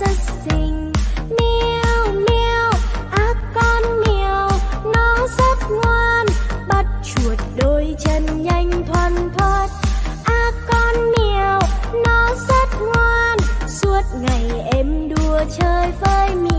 rất xinh Miêu miêu, á con miêu Nó rất ngoan. Bắt chuột đôi chân nhanh thoăn thoát. Á con miêu, nó rất ngoan. Suốt ngày em đùa chơi với miêu.